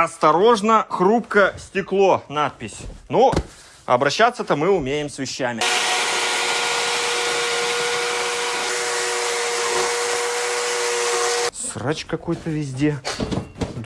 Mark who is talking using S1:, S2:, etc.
S1: Осторожно, хрупко стекло, надпись. Ну, обращаться-то мы умеем с вещами. Срач какой-то везде.